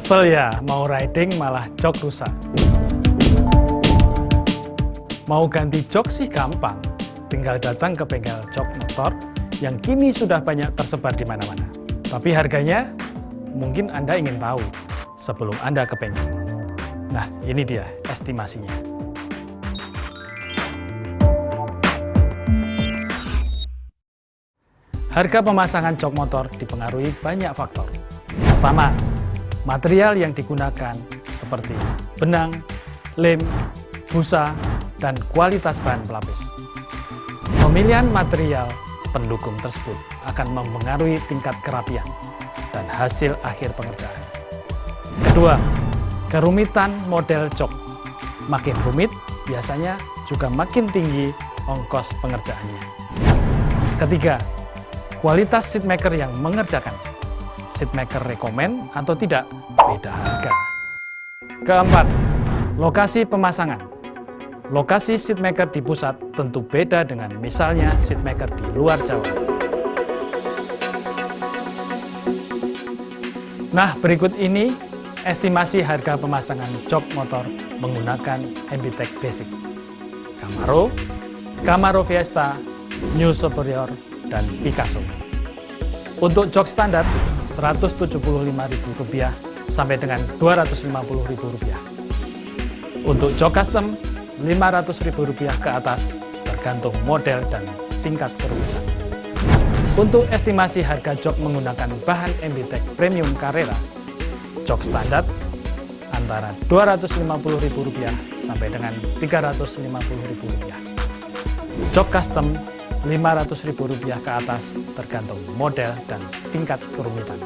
Kesel ya, mau riding malah jok rusak. Mau ganti jok sih gampang, tinggal datang ke bengkel jok motor yang kini sudah banyak tersebar di mana-mana. Tapi harganya mungkin Anda ingin tahu sebelum Anda ke bengkel. Nah, ini dia estimasinya. Harga pemasangan jok motor dipengaruhi banyak faktor. Pertama, material yang digunakan seperti benang, lem, busa, dan kualitas bahan pelapis. Pemilihan material pendukung tersebut akan mempengaruhi tingkat kerapian dan hasil akhir pengerjaan. Kedua, kerumitan model jok. Makin rumit, biasanya juga makin tinggi ongkos pengerjaannya. Ketiga, kualitas seatmaker yang mengerjakan. Seatmaker rekomen atau tidak, beda harga. Keempat, lokasi pemasangan. Lokasi seatmaker di pusat tentu beda dengan misalnya seatmaker di luar Jawa. Nah, berikut ini estimasi harga pemasangan jok motor menggunakan MBTEK Basic. Camaro, Camaro Fiesta, New Superior, dan Picasso. Untuk jok standar Rp175.000 sampai dengan Rp250.000. Untuk jok custom Rp500.000 ke atas tergantung model dan tingkat kerumitan. Untuk estimasi harga jok menggunakan bahan MBTEK Premium Carrera, jok standar antara Rp250.000 sampai dengan Rp350.000. Jok custom Rp500.000 ke atas tergantung model dan tingkat kerumitan.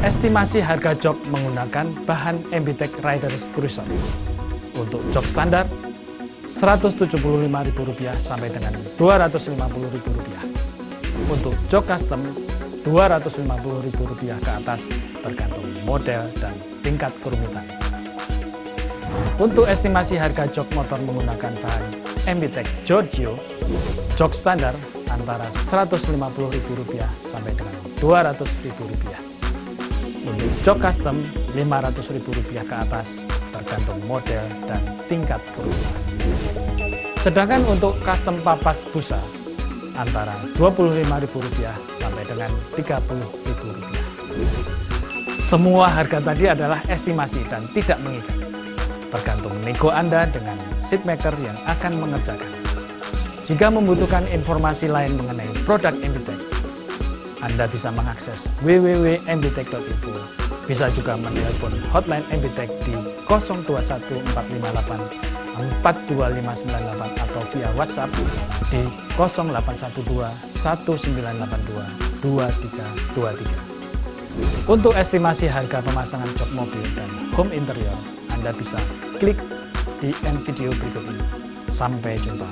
Estimasi harga jok menggunakan bahan MBTEK Riders Cruiser. Untuk jok standar Rp175.000 sampai dengan Rp250.000. Untuk jok custom Rp250.000 ke atas tergantung model dan tingkat kerumitan. Untuk estimasi harga jok motor menggunakan bahan MBTEK Giorgio, jok standar antara Rp150.000 sampai dengan Rp200.000. Untuk jok custom Rp500.000 ke atas tergantung model dan tingkat kerumitan. Sedangkan untuk custom papas busa antara Rp25.000 sampai dengan Rp30.000. Semua harga tadi adalah estimasi dan tidak mengikat tergantung nego Anda dengan seatmaker yang akan mengerjakan. Jika membutuhkan informasi lain mengenai produk MBTEK, Anda bisa mengakses www.mbtek.info. Bisa juga menelpon hotline MBTEK di 021458 42598 atau via WhatsApp di 0812 1982 2323. Untuk estimasi harga pemasangan jok mobil dan home interior, anda bisa klik di end video berikut ini. Sampai jumpa.